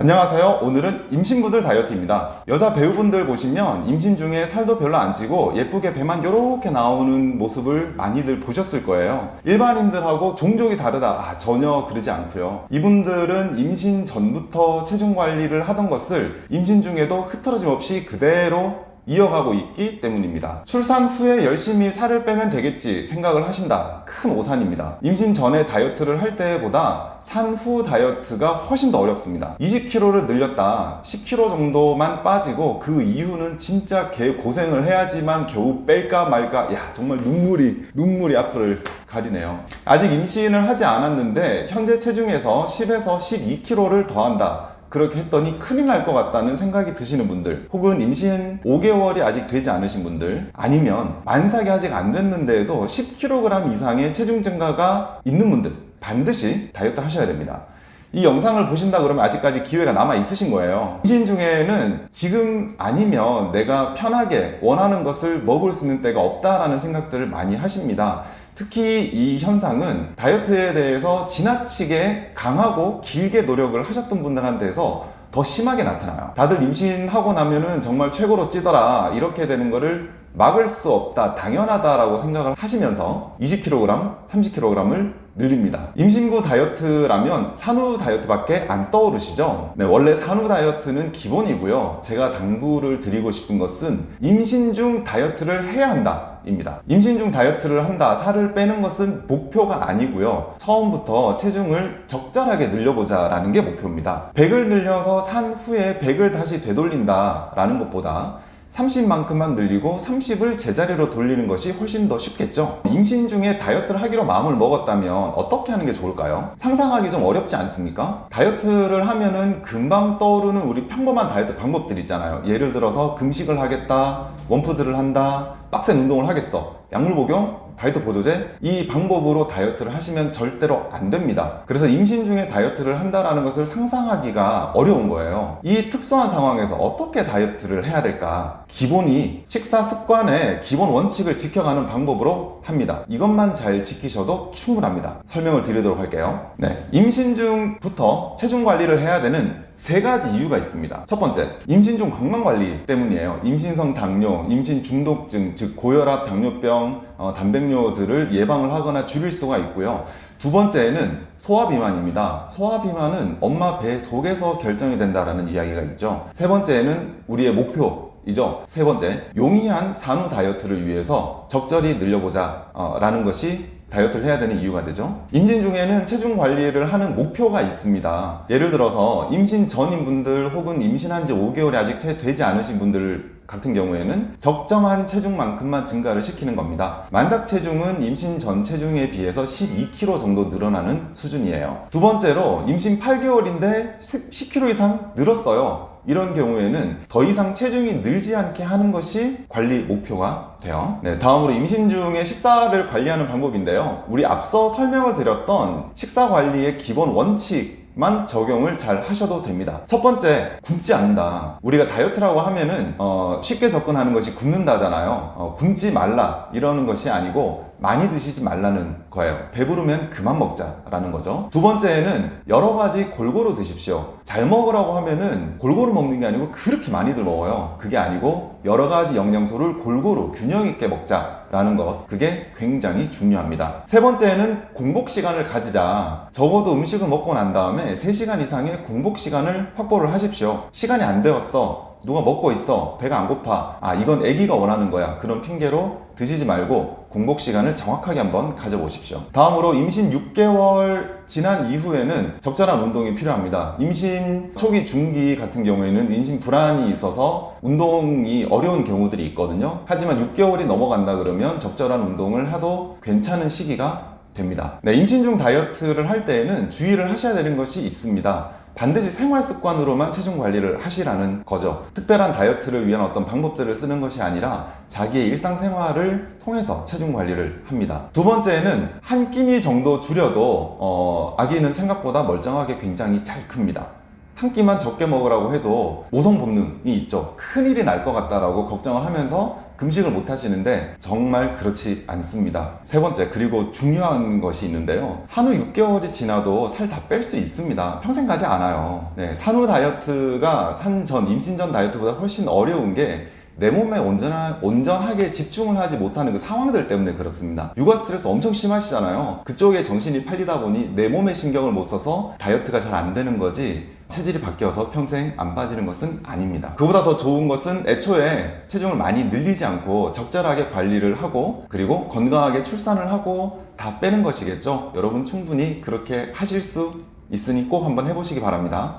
안녕하세요. 오늘은 임신부들 다이어트입니다. 여자 배우분들 보시면 임신 중에 살도 별로 안 찌고 예쁘게 배만 요렇게 나오는 모습을 많이들 보셨을 거예요. 일반인들하고 종족이 다르다. 아, 전혀 그러지 않고요. 이분들은 임신 전부터 체중 관리를 하던 것을 임신 중에도 흐트러짐 없이 그대로 이어가고 있기 때문입니다. 출산 후에 열심히 살을 빼면 되겠지 생각을 하신다. 큰 오산입니다. 임신 전에 다이어트를 할 때보다 산후 다이어트가 훨씬 더 어렵습니다. 20kg를 늘렸다. 10kg 정도만 빠지고 그 이후는 진짜 개 고생을 해야지만 겨우 뺄까 말까. 야, 정말 눈물이, 눈물이 앞을 가리네요. 아직 임신을 하지 않았는데 현재 체중에서 10에서 12kg를 더한다. 그렇게 했더니 큰일 날 것 같다는 생각이 드시는 분들 혹은 임신 5개월이 아직 되지 않으신 분들 아니면 만삭이 아직 안 됐는데도 10kg 이상의 체중 증가가 있는 분들 반드시 다이어트 하셔야 됩니다. 이 영상을 보신다 그러면 아직까지 기회가 남아 있으신 거예요. 임신 중에는 지금 아니면 내가 편하게 원하는 것을 먹을 수 있는 때가 없다라는 생각들을 많이 하십니다. 특히 이 현상은 다이어트에 대해서 지나치게 강하고 길게 노력을 하셨던 분들한테서 더 심하게 나타나요. 다들 임신하고 나면은 정말 최고로 찌더라 이렇게 되는 거를 막을 수 없다 당연하다라고 생각을 하시면서 20kg, 30kg을 늘립니다. 임신부 다이어트라면 산후 다이어트밖에 안 떠오르시죠? 네, 원래 산후 다이어트는 기본이고요. 제가 당부를 드리고 싶은 것은 임신 중 다이어트를 해야 한다. 입니다. 임신 중 다이어트를 한다, 살을 빼는 것은 목표가 아니고요. 처음부터 체중을 적절하게 늘려보자 라는 게 목표입니다. 100을 늘려서 산 후에 100을 다시 되돌린다 라는 것보다 30만큼만 늘리고 30을 제자리로 돌리는 것이 훨씬 더 쉽겠죠? 임신 중에 다이어트를 하기로 마음을 먹었다면 어떻게 하는 게 좋을까요? 상상하기 좀 어렵지 않습니까? 다이어트를 하면은 금방 떠오르는 우리 평범한 다이어트 방법들 있잖아요. 예를 들어서 금식을 하겠다 원푸드를 한다 빡센 운동을 하겠어. 약물 복용 다이어트 보조제 이 방법으로 다이어트를 하시면 절대로 안 됩니다. 그래서 임신 중에 다이어트를 한다라는 것을 상상하기가 어려운 거예요. 이 특수한 상황에서 어떻게 다이어트를 해야 될까 기본이 식사 습관의 기본 원칙을 지켜가는 방법으로 합니다 이것만 잘 지키셔도 충분합니다 설명을 드리도록 할게요 네, 임신 중부터 체중 관리를 해야 되는 세 가지 이유가 있습니다. 첫 번째, 임신 중 건강 관리 때문이에요. 임신성 당뇨, 임신 중독증, 즉 고혈압, 당뇨병, 어, 단백뇨들을 예방을 하거나 줄일 수가 있고요. 두 번째는 소화비만입니다. 소화비만은 엄마 배 속에서 결정이 된다는 이야기가 있죠. 세 번째는 우리의 목표, 이죠. 세 번째, 용이한 산후 다이어트를 위해서 적절히 늘려보자 어, 라는 것이 다이어트를 해야 되는 이유가 되죠. 임신 중에는 체중 관리를 하는 목표가 있습니다. 예를 들어서 임신 전인 분들 혹은 임신한 지 5개월이 아직 채 되지 않으신 분들 같은 경우에는 적정한 체중만큼만 증가를 시키는 겁니다. 만삭 체중은 임신 전 체중에 비해서 12kg 정도 늘어나는 수준이에요. 두 번째로 임신 8개월인데 10kg 이상 늘었어요 이런 경우에는 더 이상 체중이 늘지 않게 하는 것이 관리 목표가 돼요. 네, 다음으로 임신 중에 식사를 관리하는 방법인데요. 우리 앞서 설명을 드렸던 식사 관리의 기본 원칙 만 적용을 잘 하셔도 됩니다. 첫 번째 굶지 않는다. 우리가 다이어트라고 하면은 어, 쉽게 접근하는 것이 굶는다잖아요. 어, 굶지 말라. 이러는 것이 아니고 많이 드시지 말라는 거예요. 배부르면 그만 먹자라는 거죠. 두 번째는 여러 가지 골고루 드십시오. 잘 먹으라고 하면은 골고루 먹는 게 아니고 그렇게 많이들 먹어요. 그게 아니고 여러 가지 영양소를 골고루 균형 있게 먹자 라는 것. 그게 굉장히 중요합니다. 세 번째는 공복 시간을 가지자. 적어도 음식을 먹고 난 다음에 3시간 이상의 공복 시간을 확보를 하십시오. 시간이 안 되었어 누가 먹고 있어? 배가 안 고파? 아 이건 아기가 원하는 거야. 그런 핑계로 드시지 말고 공복 시간을 정확하게 한번 가져보십시오. 다음으로 임신 6개월 지난 이후에는 적절한 운동이 필요합니다. 임신 초기 중기 같은 경우에는 임신 불안이 있어서 운동이 어려운 경우들이 있거든요. 하지만 6개월이 넘어간다 그러면 적절한 운동을 해도 괜찮은 시기가 됩니다. 네, 임신 중 다이어트를 할 때에는 주의를 하셔야 되는 것이 있습니다 반드시 생활 습관으로만 체중 관리를 하시라는 거죠. 특별한 다이어트를 위한 어떤 방법들을 쓰는 것이 아니라 자기의 일상생활을 통해서 체중 관리를 합니다. 두 번째는 한 끼니 정도 줄여도 어, 아기는 생각보다 멀쩡하게 굉장히 잘 큽니다 한 끼만 적게 먹으라고 해도 모성 본능이 있죠. 큰일이 날 것 같다라고 걱정을 하면서 금식을 못 하시는데 정말 그렇지 않습니다. 세 번째, 그리고 중요한 것이 있는데요. 산후 6개월이 지나도 살 다 뺄 수 있습니다. 평생 가지 않아요. 네, 산후 다이어트가 산 전, 임신 전 다이어트보다 훨씬 어려운 게내 몸에 온전하, 온전하게 집중을 하지 못하는 그 상황들 때문에 그렇습니다. 육아 스트레스 엄청 심하시잖아요. 그쪽에 정신이 팔리다 보니 내 몸에 신경을 못 써서 다이어트가 잘 안 되는 거지 체질이 바뀌어서 평생 안 빠지는 것은 아닙니다. 그보다 더 좋은 것은 애초에 체중을 많이 늘리지 않고 적절하게 관리를 하고 그리고 건강하게 출산을 하고 다 빼는 것이겠죠. 여러분 충분히 그렇게 하실 수 있으니 꼭 한번 해보시기 바랍니다.